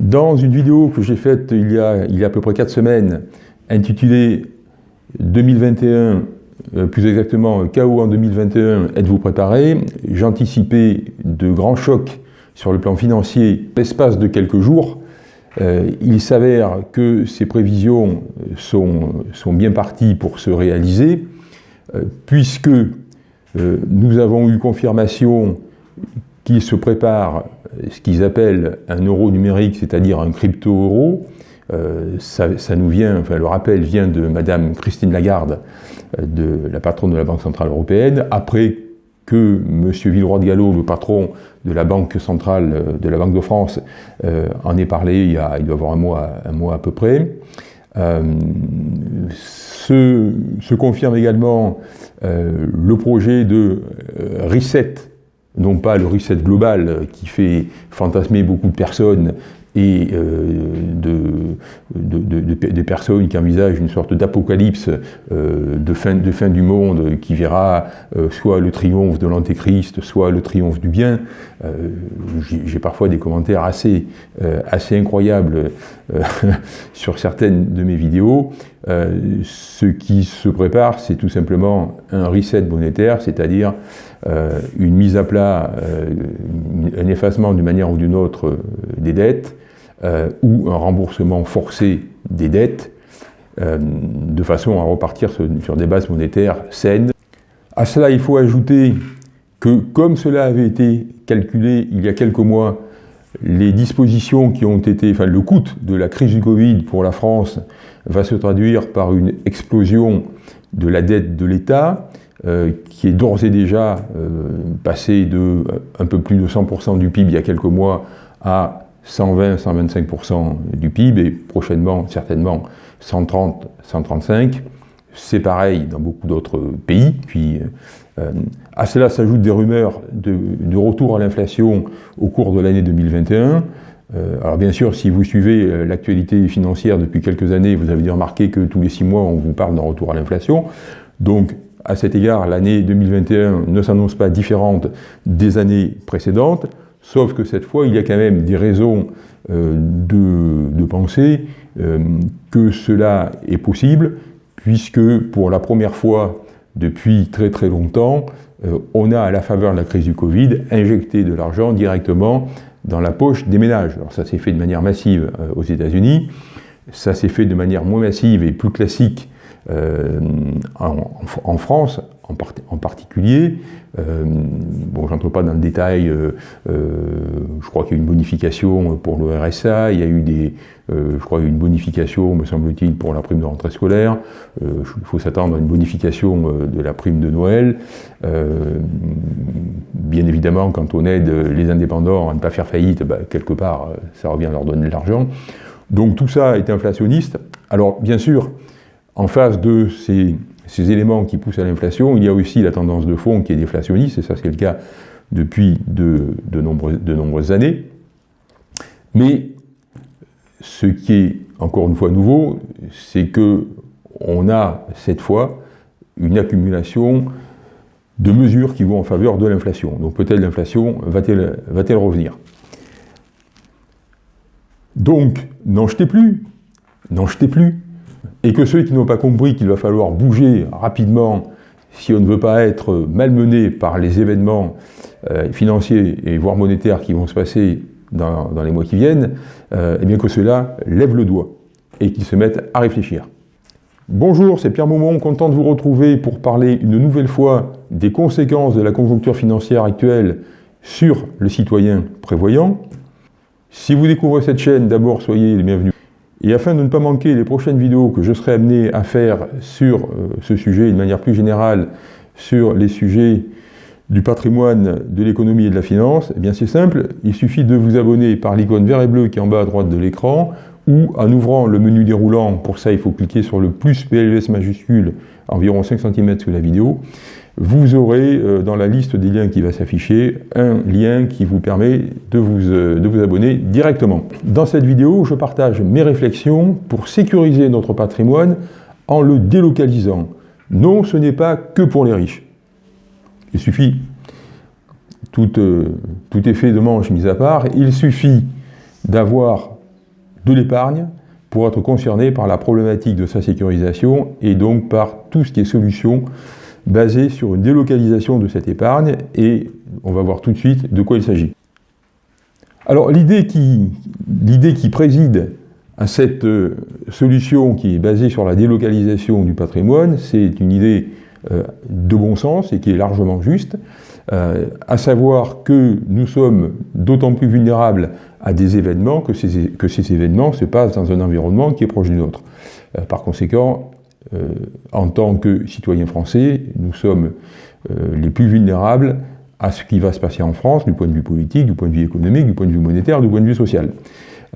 Dans une vidéo que j'ai faite il y, a, il y a à peu près 4 semaines, intitulée 2021, euh, plus exactement KO en 2021, êtes-vous préparé? J'anticipais de grands chocs sur le plan financier l'espace de quelques jours. Euh, il s'avère que ces prévisions sont, sont, bien parties pour se réaliser, euh, puisque nous avons eu confirmation qu'il se prépare ce qu'ils appellent un euro numérique, c'est-à-dire un crypto-euro. Euh, ça, nous vient, le rappel vient de Madame Christine Lagarde, euh, de la patronne de la Banque Centrale Européenne, après que M. Villeroy de Gallo, le patron de la Banque Centrale euh, de la Banque de France, en ait parlé il, y a, il doit y avoir un mois, un mois à peu près. se, confirme également le projet de reset non pas le reset global qui fait fantasmer beaucoup de personnes et euh, de, des personnes qui envisagent une sorte d'apocalypse euh, de, fin, de fin du monde qui verra euh, soit le triomphe de l'antéchrist, soit le triomphe du bien. J'ai parfois des commentaires assez, assez incroyables sur certaines de mes vidéos. Ce qui se prépare, c'est tout simplement un reset monétaire, c'est-à-dire une mise à plat, un effacement d'une manière ou d'une autre des dettes, euh, ou un remboursement forcé des dettes, euh, de façon à repartir sur, des bases monétaires saines. À cela, il faut ajouter que, comme cela avait été calculé il y a quelques mois, les dispositions qui ont été, enfin le coût de la crise du Covid pour la France va se traduire par une explosion de la dette de l'État, euh, qui est d'ores et déjà passée de un peu plus de 100% du PIB il y a quelques mois à 120-125% du PIB et prochainement, certainement, 130-135%. C'est pareil dans beaucoup d'autres pays. Puis, euh, à cela s'ajoutent des rumeurs de, retour à l'inflation au cours de l'année 2021. Euh, alors bien sûr, si vous suivez euh, l'actualité financière depuis quelques années, vous avez dû remarquer que tous les six mois, on vous parle d'un retour à l'inflation. Donc, à cet égard, l'année 2021 ne s'annonce pas différente des années précédentes. Sauf que cette fois, il y a quand même des raisons de, penser que cela est possible, puisque pour la première fois depuis très très longtemps, euh, on a, à la faveur de la crise du Covid, injecté de l'argent directement dans la poche des ménages. Alors ça s'est fait de manière massive aux États-Unis, ça s'est fait de manière moins massive et plus classique en, France, en, particulier. Euh, bon, j'entre pas dans le détail, euh, euh, je crois qu'il y a eu une bonification pour le RSA, il y a eu des, je crois une bonification, me semble-t-il, pour la prime de rentrée scolaire, il faut s'attendre à une bonification de la prime de Noël. bien évidemment, quand on aide les indépendants à ne pas faire faillite, bah, quelque part, ça revient à leur donner de l'argent. Donc tout ça est inflationniste. Alors bien sûr, en face de ces éléments qui poussent à l'inflation, il y a aussi la tendance de fond qui est déflationniste, et ça c'est le cas depuis de, nombreuses années. Mais ce qui est encore une fois nouveau, c'est que on a cette fois une accumulation de mesures qui vont en faveur de l'inflation. Donc peut-être l'inflation va-t-elle va revenir? Donc, n'en jetez plus, n'en jetez plus et que ceux qui n'ont pas compris qu'il va falloir bouger rapidement si on ne veut pas être malmené par les événements euh, financiers et voire monétaires qui vont se passer dans, les mois qui viennent, euh, eh bien que cela lève le doigt et qu'ils se mettent à réfléchir. Bonjour, c'est Pierre Maumont, content de vous retrouver pour parler une nouvelle fois des conséquences de la conjoncture financière actuelle sur le citoyen prévoyant. Si vous découvrez cette chaîne, d'abord soyez les bienvenus. Et afin de ne pas manquer les prochaines vidéos que je serai amené à faire sur euh, ce sujet, de manière plus générale, sur les sujets du patrimoine, de l'économie et de la finance, eh bien c'est simple, il suffit de vous abonner par l'icône vert et bleu qui est en bas à droite de l'écran, ou en ouvrant le menu déroulant, pour ça il faut cliquer sur le plus PLS majuscule, environ 5 cm sous la vidéo, vous aurez euh, dans la liste des liens qui va s'afficher un lien qui vous permet de vous, euh, de vous abonner directement. Dans cette vidéo, je partage mes réflexions pour sécuriser notre patrimoine en le délocalisant. Non, ce n'est pas que pour les riches. Il suffit, tout, euh, tout effet de manche mis à part, il suffit d'avoir de l'épargne pour être concerné par la problématique de sa sécurisation et donc par tout ce qui est solution basée sur une délocalisation de cette épargne et on va voir tout de suite de quoi il s'agit. Alors l'idée qui, qui préside à cette euh, solution qui est basée sur la délocalisation du patrimoine, c'est une idée euh, de bon sens et qui est largement juste, euh, à savoir que nous sommes d'autant plus vulnérables à des événements que ces, événements se passent dans un environnement qui est proche du nôtre. par conséquent, en tant que citoyens français, nous sommes les plus vulnérables à ce qui va se passer en France du point de vue politique, du point de vue économique, du point de vue monétaire, du point de vue social.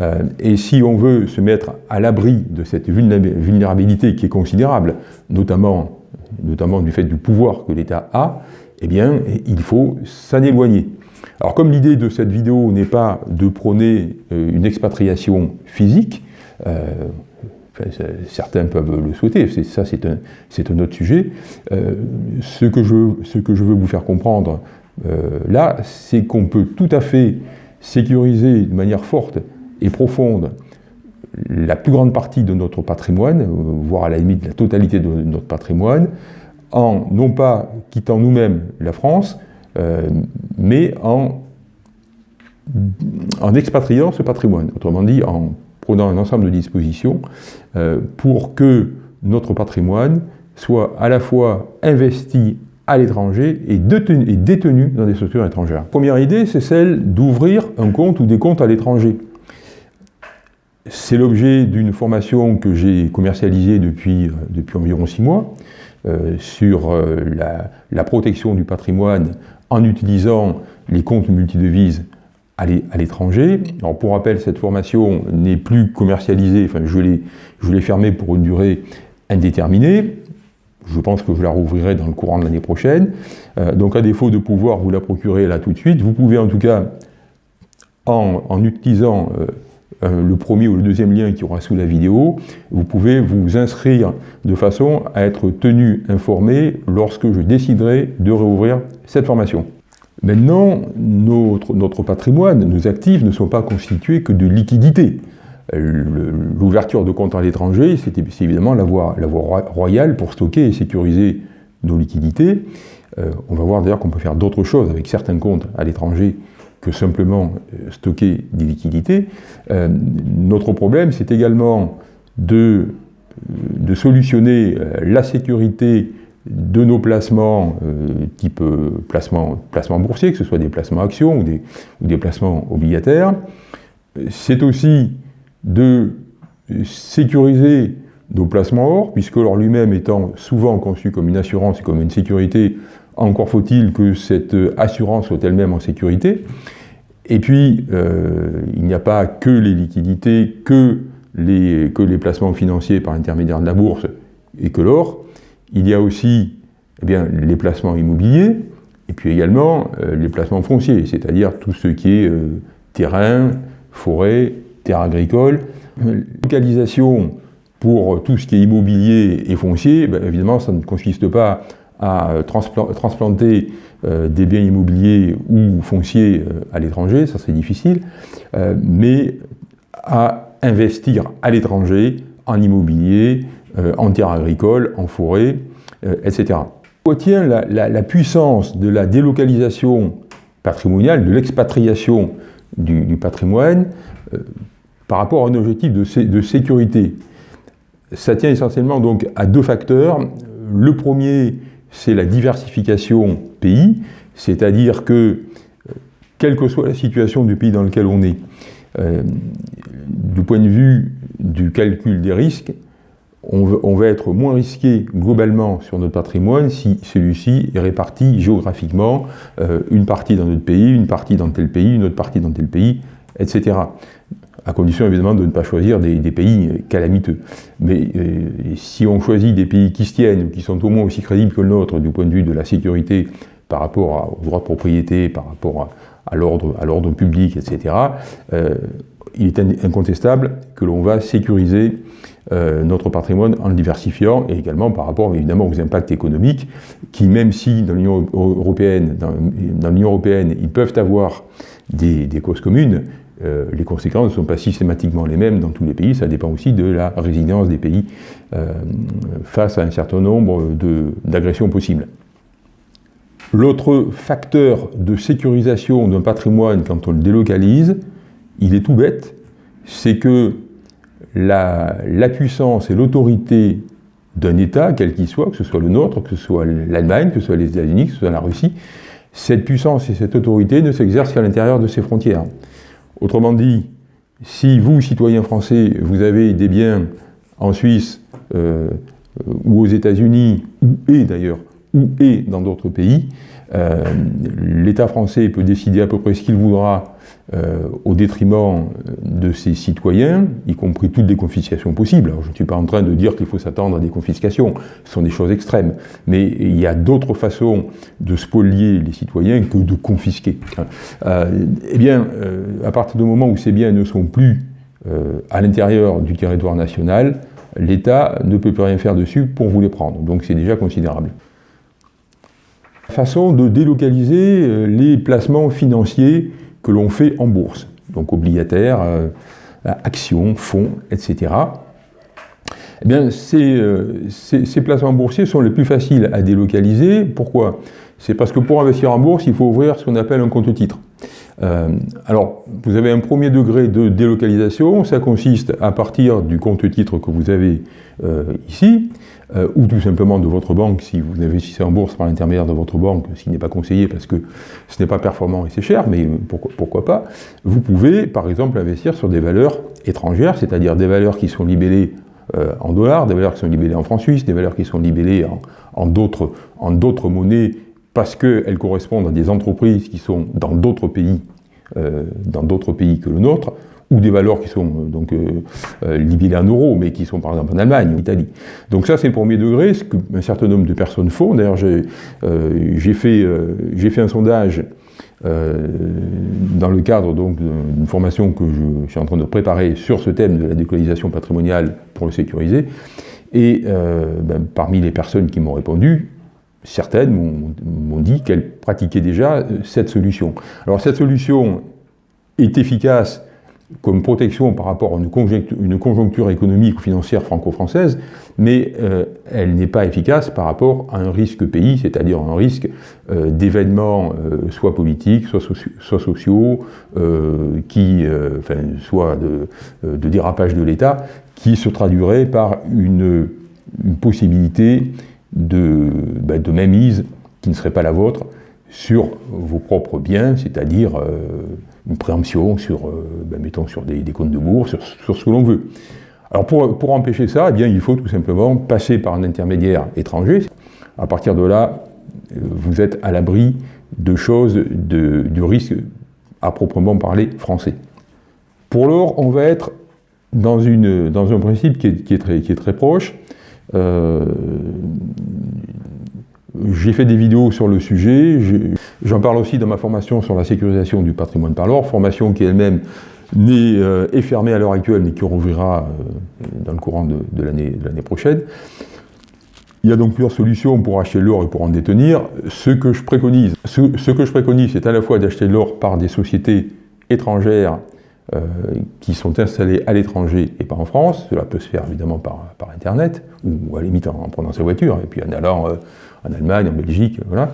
Euh, et si on veut se mettre à l'abri de cette vulnérabilité qui est considérable, notamment, notamment du fait du pouvoir que l'État a, eh bien, il faut s'en éloigner. Alors comme l'idée de cette vidéo n'est pas de prôner euh, une expatriation physique, euh, certains peuvent le souhaiter, ça c'est un, autre sujet, ce, que je, ce que je veux vous faire comprendre là, c'est qu'on peut tout à fait sécuriser de manière forte et profonde la plus grande partie de notre patrimoine, voire à la limite la totalité de notre patrimoine, en non pas quittant nous-mêmes la France, euh, mais en, expatriant ce patrimoine, autrement dit en prenant un ensemble de dispositions euh, pour que notre patrimoine soit à la fois investi à l'étranger et détenu, dans des structures étrangères. Première idée, c'est celle d'ouvrir un compte ou des comptes à l'étranger. C'est l'objet d'une formation que j'ai commercialisée depuis, euh, environ six mois euh, sur euh, la, protection du patrimoine en utilisant les comptes multidevises à l'étranger. Pour rappel, cette formation n'est plus commercialisée, je l'ai fermée pour une durée indéterminée. Je pense que je la rouvrirai dans le courant de l'année prochaine. donc à défaut de pouvoir vous la procurer là tout de suite, vous pouvez en tout cas, en, utilisant euh, le premier ou le deuxième lien qui aura sous la vidéo, vous pouvez vous inscrire de façon à être tenu informé lorsque je déciderai de réouvrir cette formation. Maintenant, notre, notre patrimoine, nos actifs ne sont pas constitués que de liquidités. L'ouverture de comptes à l'étranger, c'est évidemment la voie, la voie, royale pour stocker et sécuriser nos liquidités. Euh, on va voir d'ailleurs qu'on peut faire d'autres choses avec certains comptes à l'étranger que simplement euh, stocker des liquidités. Euh, notre problème, c'est également de, euh, de, solutionner la sécurité de nos placements type placement, placement boursier, que ce soit des placements actions ou des, ou des placements obligataires. C'est aussi de sécuriser nos placements or, puisque l'or lui-même étant souvent conçu comme une assurance et comme une sécurité, encore faut-il que cette assurance soit elle-même en sécurité. Et puis, euh, il n'y a pas que les liquidités, que les, que les placements financiers par l'intermédiaire de la bourse et que l'or. Il y a aussi eh bien, les placements immobiliers, et puis également euh, les placements fonciers, c'est-à-dire tout ce qui est euh, terrain, forêt, terre agricole. Localisation pour tout ce qui est immobilier et foncier, ben, évidemment, ça ne consiste pas à transplanter euh, des biens immobiliers ou fonciers euh, à l'étranger, ça c'est difficile, euh, mais à investir à l'étranger en immobilier, en terre agricole, en forêt, etc. Où tient la, puissance de la délocalisation patrimoniale, de l'expatriation du, patrimoine par rapport à un objectif de, de sécurité? Ça tient essentiellement donc à deux facteurs. Le premier, c'est la diversification pays, c'est-à-dire que, euh, quelle que soit la situation du pays dans lequel on est, euh, du point de vue du calcul des risques, on, va être moins risqué globalement sur notre patrimoine si celui-ci est réparti géographiquement, euh, une partie dans notre pays, une partie dans tel pays, une autre partie dans tel pays, etc à condition évidemment de ne pas choisir des, pays calamiteux. Mais euh, si on choisit des pays qui se tiennent, qui sont au moins aussi crédibles que le nôtre du point de vue de la sécurité par rapport aux droits de propriété, par rapport à, l'ordre public, etc., euh, il est incontestable que l'on va sécuriser euh, notre patrimoine en le diversifiant et également par rapport évidemment aux impacts économiques qui, même si dans l'Union européenne, dans, l'Union européenne, ils peuvent avoir des causes communes, euh, les conséquences ne sont pas systématiquement les mêmes dans tous les pays, ça dépend aussi de la résilience des pays euh, face à un certain nombre d'agressions possibles. L'autre facteur de sécurisation d'un patrimoine quand on le délocalise, il est tout bête, c'est que la, la, puissance et l'autorité d'un État, quel qu'il soit, que ce soit le nôtre, que ce soit l'Allemagne, que ce soit les États-Unis, que ce soit la Russie, cette puissance et cette autorité ne s'exercent qu'à l'intérieur de ses frontières. Autrement dit, si vous, citoyens français, vous avez des biens en Suisse euh, ou aux États-Unis, ou et d'ailleurs, ou et dans d'autres pays, euh, l'État français peut décider à peu près ce qu'il voudra euh, au détriment de ses citoyens, y compris toutes les confiscations possibles. Je ne suis pas en train de dire qu'il faut s'attendre à des confiscations, ce sont des choses extrêmes, mais il y a d'autres façons de spolier les citoyens que de confisquer. Euh, eh bien, à partir du moment où ces biens ne sont plus à l'intérieur du territoire national, l'État ne peut plus rien faire dessus pour vous les prendre. Donc c'est déjà considérable façon de délocaliser euh, les placements financiers que l'on fait en bourse, donc obligataires, euh, actions, fonds, etc. Eh bien, ces, euh, ces, placements boursiers sont les plus faciles à délocaliser. Pourquoi? C'est parce que pour investir en bourse, il faut ouvrir ce qu'on appelle un compte titre. Euh, alors, vous avez un premier degré de délocalisation, ça consiste à partir du compte titre que vous avez euh, ici, euh, ou tout simplement de votre banque, si vous investissez en bourse par l'intermédiaire de votre banque, ce qui n'est pas conseillé parce que ce n'est pas performant et c'est cher, mais pourquoi, pas, vous pouvez par exemple investir sur des valeurs étrangères, c'est-à-dire des valeurs qui sont libellées en dollars, des valeurs qui sont libellées en francs suisses, des valeurs qui sont libellées en, en d'autres monnaies parce qu'elles correspondent à des entreprises qui sont dans d'autres pays, euh, dans d'autres pays que le nôtre, ou des valeurs qui sont euh, donc euh, libellées en euros, mais qui sont par exemple en Allemagne, en Italie. Donc ça c'est le premier degré, ce qu'un certain nombre de personnes font. D'ailleurs j'ai fait, un sondage dans le cadre d'une formation que je, suis en train de préparer sur ce thème de la décolonisation patrimoniale pour le sécuriser. Et ben, parmi les personnes qui m'ont répondu, certaines m'ont dit qu'elles pratiquaient déjà euh, cette solution. Alors cette solution est efficace comme protection par rapport à une conjoncture, économique ou financière franco-française, mais euh, elle n'est pas efficace par rapport à un risque pays, c'est-à-dire un risque euh, d'événements soit politiques, soit, sociaux, qui, soit de, dérapage de l'État, qui se traduirait par une, possibilité de, bah, de mainmise qui ne serait pas la vôtre sur vos propres biens, c'est-à-dire euh, une préemption sur, euh, bah, mettons, sur des, comptes de bourse, sur, ce que l'on veut. Alors pour, pour, empêcher ça, eh bien, il faut tout simplement passer par un intermédiaire étranger. À partir de là, euh, vous êtes à l'abri de choses, de, du risque à proprement parler français. Pour l'or, on va être dans, une, dans un principe qui est, qui est, très, qui est très proche. Euh, j'ai fait des vidéos sur le sujet, j'en parle aussi dans ma formation sur la sécurisation du patrimoine par l'or, formation qui elle-même n'est euh, est fermée à l'heure actuelle, mais qui rouvrira euh, dans le courant de, l'année prochaine. Il y a donc plusieurs solutions pour acheter l'or et pour en détenir. Ce que je préconise, ce, ce que je préconise, c'est à la fois d'acheter l'or par des sociétés étrangères qui sont installés à l'étranger et pas en France. Cela peut se faire évidemment par, Internet, ou à la limite en, prenant sa voiture, et puis en allant euh, en Allemagne, en Belgique, voilà,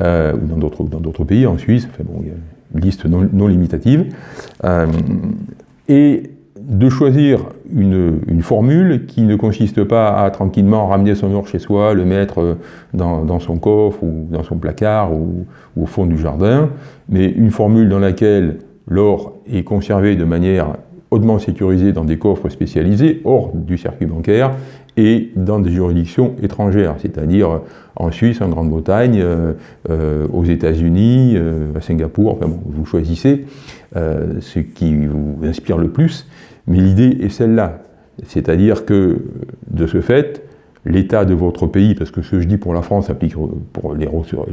euh, ou dans d'autres pays, en Suisse, enfin bon, il y a une liste non, limitative. et de choisir une, formule qui ne consiste pas à tranquillement ramener son or chez soi, le mettre dans, son coffre ou dans son placard ou, au fond du jardin, mais une formule dans laquelle L'or est conservé de manière hautement sécurisée dans des coffres spécialisés hors du circuit bancaire et dans des juridictions étrangères, c'est-à-dire en Suisse, en Grande-Bretagne, euh, euh, aux États-Unis, euh, à Singapour, enfin bon, vous choisissez ce qui vous inspire le plus, mais l'idée est celle-là, c'est-à-dire que de ce fait, l'état de votre pays, parce que ce que je dis pour la France s'applique pour les,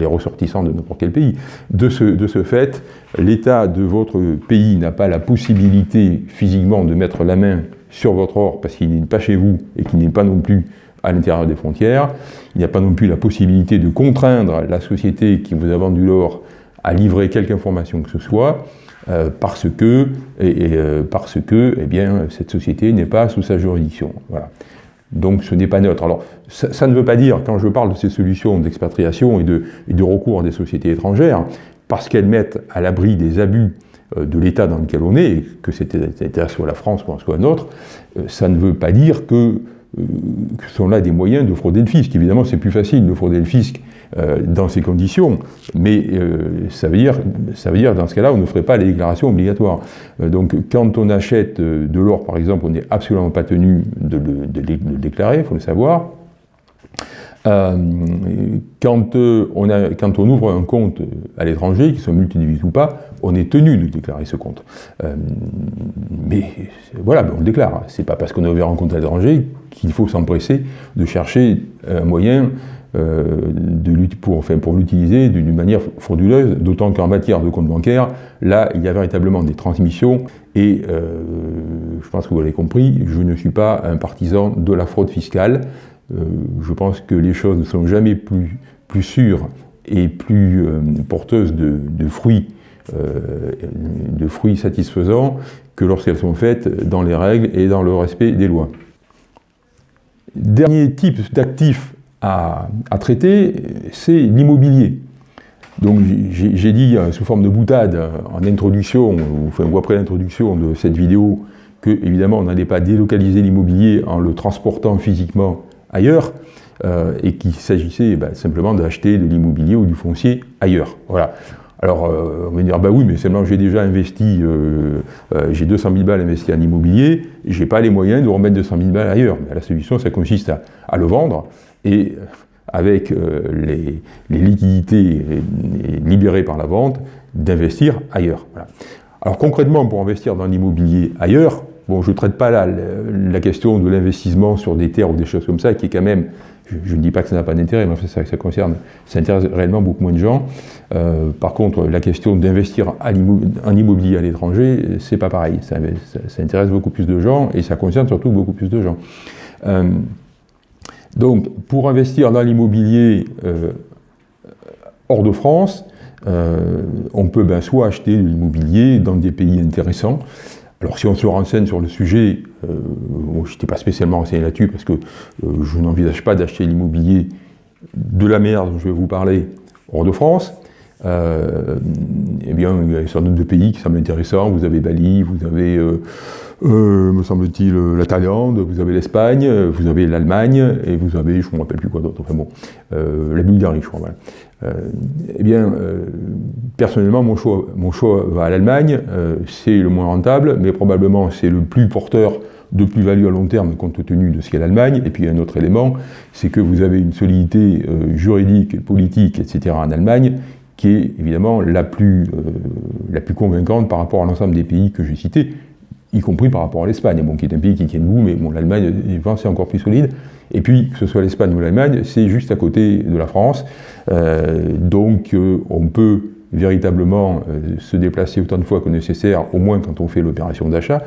ressortissants de n'importe quel pays, de ce, fait, l'état de votre pays n'a pas la possibilité physiquement de mettre la main sur votre or parce qu'il n'est pas chez vous et qu'il n'est pas non plus à l'intérieur des frontières. Il n'y a pas non plus la possibilité de contraindre la société qui vous a vendu l'or à livrer quelque information que ce soit. parce que, parce que eh bien, cette société n'est pas sous sa juridiction. Voilà. Donc ce n'est pas neutre. Alors ça, ne veut pas dire, quand je parle de ces solutions d'expatriation et de, recours à des sociétés étrangères, parce qu'elles mettent à l'abri des abus euh, de l'État dans lequel on est, que cet État soit la France ou soit un autre, euh, ça ne veut pas dire que, sont là des moyens de frauder le fisc. Évidemment, c'est plus facile de frauder le fisc dans ces conditions, mais ça, veut dire, ça veut dire, dans ce cas-là, on ne ferait pas les déclarations obligatoires. donc, quand on achète de l'or, par exemple, on n'est absolument pas tenu de le déclarer, il faut le savoir. Euh, quand, euh, quand, on ouvre un compte à l'étranger, qu'il soit multidivise ou pas, on est tenu de déclarer ce compte. Euh, mais voilà, on le déclare. C'est pas parce qu'on a ouvert un compte à l'étranger qu'il faut s'empresser de chercher un moyen de pour, l'utiliser d'une manière frauduleuse, d'autant qu'en matière de compte bancaire, là, il y a véritablement des transmissions, et je pense que vous l'avez compris, je ne suis pas un partisan de la fraude fiscale, euh, je pense que les choses ne sont jamais plus, sûres et plus euh, porteuses de, fruits, euh, de fruits satisfaisants que lorsqu'elles sont faites dans les règles et dans le respect des lois. Dernier type d'actif à, traiter, c'est l'immobilier. Donc j'ai dit sous forme de boutade en introduction, ou après l'introduction de cette vidéo, que évidemment on n'allait pas délocaliser l'immobilier en le transportant physiquement ailleurs, euh, et qu'il s'agissait bah, simplement d'acheter de l'immobilier ou du foncier ailleurs. Voilà. Alors, euh, on va dire, bah oui, mais seulement j'ai déjà investi, euh, j'ai 200 000 balles investies en immobilier, j'ai pas les moyens de remettre 200 000 balles ailleurs. la solution, ça consiste à, le vendre, et avec les, liquidités libérées par la vente, d'investir ailleurs. Alors concrètement, pour investir dans l'immobilier ailleurs, Bon, je ne traite pas là la question de l'investissement sur des terres ou des choses comme ça, qui est quand même, je, ne dis pas que ça n'a pas d'intérêt, mais ça, ça concerne, ça intéresse réellement beaucoup moins de gens. Euh, par contre, la question d'investir en immobilier à l'étranger, c'est pas pareil. Ça, intéresse beaucoup plus de gens et ça concerne surtout beaucoup plus de gens. Euh, donc, pour investir dans l'immobilier euh, hors de France, on peut ben, soit acheter de l'immobilier dans des pays intéressants, alors si on se renseigne sur le sujet, euh, je n'étais pas spécialement renseigné là-dessus parce que euh, je n'envisage pas d'acheter l'immobilier de la mer dont je vais vous parler hors de France. Euh, eh bien, il y a un certain nombre de pays qui semblent intéressants. Vous avez Bali, vous avez, me semble-t-il, la Thaïlande, vous avez l'Espagne, vous avez l'Allemagne, et vous avez, je ne me rappelle plus quoi d'autre, enfin bon, la Bulgarie, je crois. Euh, eh bien, euh, personnellement, mon choix, mon choix va à l'Allemagne. Euh, c'est le moins rentable, mais probablement c'est le plus porteur de plus-value à long terme compte tenu de ce qu'est l'Allemagne. Et puis un autre élément, c'est que vous avez une solidité juridique, politique, etc. en Allemagne qui est évidemment la plus, la plus convaincante par rapport à l'ensemble des pays que j'ai cités, y compris par rapport à l'Espagne, bon, qui est un pays qui tient debout, mais bon, l'Allemagne, c'est encore plus solide. Et puis, que ce soit l'Espagne ou l'Allemagne, c'est juste à côté de la France. Euh, donc, euh, on peut véritablement euh, se déplacer autant de fois que nécessaire, au moins quand on fait l'opération d'achat,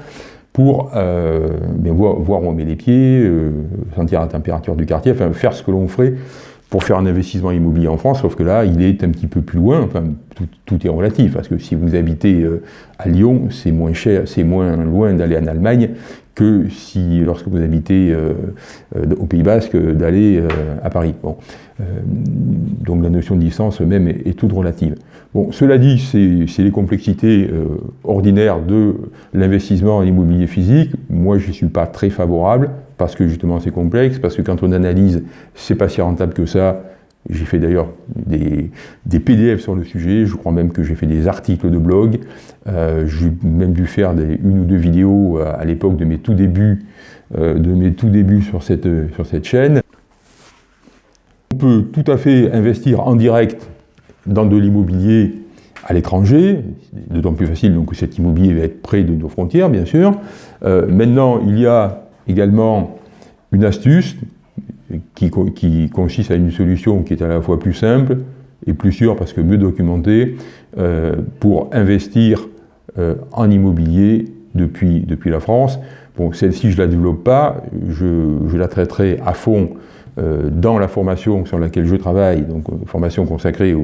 pour voir, où on met les pieds, sentir la température du quartier, faire ce que l'on ferait pour faire un investissement immobilier en France, sauf que là, il est un petit peu plus loin, enfin, tout, est relatif, parce que si vous habitez à Lyon, c'est moins cher, c'est moins loin d'aller en Allemagne que si, lorsque vous habitez euh, euh, au Pays Basque, d'aller euh, à Paris. Bon. donc la notion de distance même est, toute relative. Bon, cela dit, c'est les complexités ordinaires de l'investissement en immobilier physique. Moi, je ne suis pas très favorable, parce que justement c'est complexe, parce que quand on analyse, c'est pas si rentable que ça, j'ai fait d'ailleurs des, PDF sur le sujet, je crois même que j'ai fait des articles de blog, euh, j'ai même dû faire une ou deux vidéos euh, à, l'époque de mes tout débuts, euh, de mes tout débuts sur cette, sur cette chaîne. On peut tout à fait investir en direct dans de l'immobilier à l'étranger, d'autant plus facile donc que cet immobilier va être près de nos frontières, bien sûr. maintenant, il y a également une astuce qui, consiste à une solution qui est à la fois plus simple et plus sûre parce que mieux documentée euh, pour investir euh, en immobilier depuis, depuis la France. Bon, celle-ci, je ne la développe pas, je, la traiterai à fond dans la formation sur laquelle je travaille, donc formation consacrée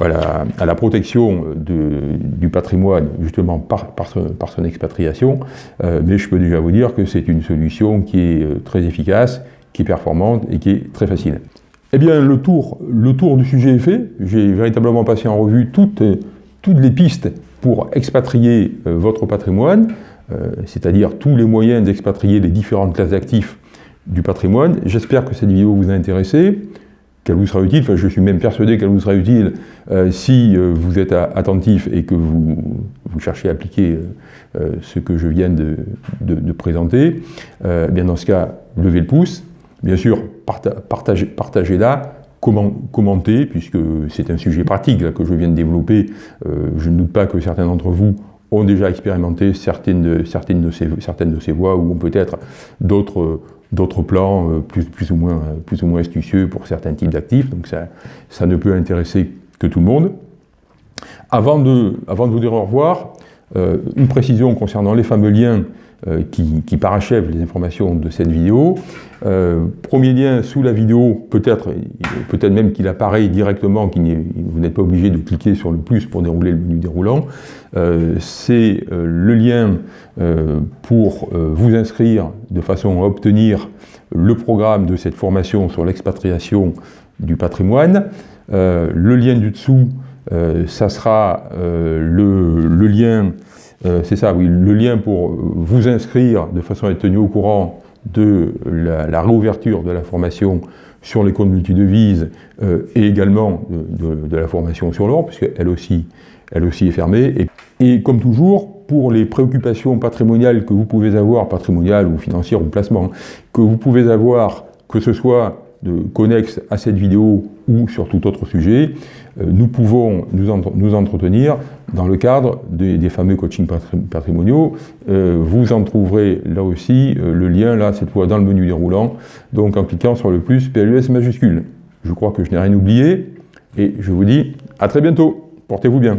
à, la, protection du patrimoine justement par, son, expatriation, mais je peux déjà vous dire que c'est une solution qui est très efficace, qui est performante et qui est très facile. Eh bien, le tour, le tour du sujet est fait. J'ai véritablement passé en revue toutes, les pistes pour expatrier votre patrimoine. Euh, c'est-à-dire tous les moyens d'expatrier les différentes classes d'actifs du patrimoine. J'espère que cette vidéo vous a intéressé, qu'elle vous sera utile, enfin je suis même persuadé qu'elle vous sera utile euh, si euh, vous êtes attentif et que vous, cherchez à appliquer ce que je viens de, présenter. bien dans ce cas, levez le pouce, bien sûr partagez-la, commentez, puisque c'est un sujet pratique que je viens de développer. je ne doute pas que certains d'entre vous ont déjà expérimenté certaines de, ces, certaines de ces voies ou peut-être d'autres d'autres plans euh, plus, plus, ou moins, plus ou moins astucieux pour certains types d'actifs, donc ça, ne peut intéresser que tout le monde. Avant de, avant de vous dire au revoir, euh, une précision concernant les fameux liens euh, qui, parachèvent les informations de cette vidéo. Euh, premier lien sous la vidéo, peut-être peut même qu'il apparaît directement, vous n'êtes pas obligé de cliquer sur le plus pour dérouler le menu déroulant. C'est le lien pour vous inscrire de façon à obtenir le programme de cette formation sur l'expatriation du patrimoine. le lien du dessous, ça sera le, lien euh, c'est ça, oui, le lien pour vous inscrire de façon à être tenu au courant de la, réouverture de la formation sur les comptes multidevises euh, et également de, la formation sur l'or, puisqu'elle aussi, elle aussi est fermée. Et, comme toujours, pour les préoccupations patrimoniales que vous pouvez avoir, patrimoniales ou financières ou placement, que vous pouvez avoir, que ce soit de connexe à cette vidéo ou sur tout autre sujet, euh, nous pouvons nous, entretenir dans le cadre des, fameux coachings patrimoniaux. Euh, vous en trouverez là aussi euh, le lien, là, cette fois dans le menu déroulant, donc en cliquant sur le plus PLUS majuscule. Je crois que je n'ai rien oublié, et je vous dis à très bientôt. Portez-vous bien.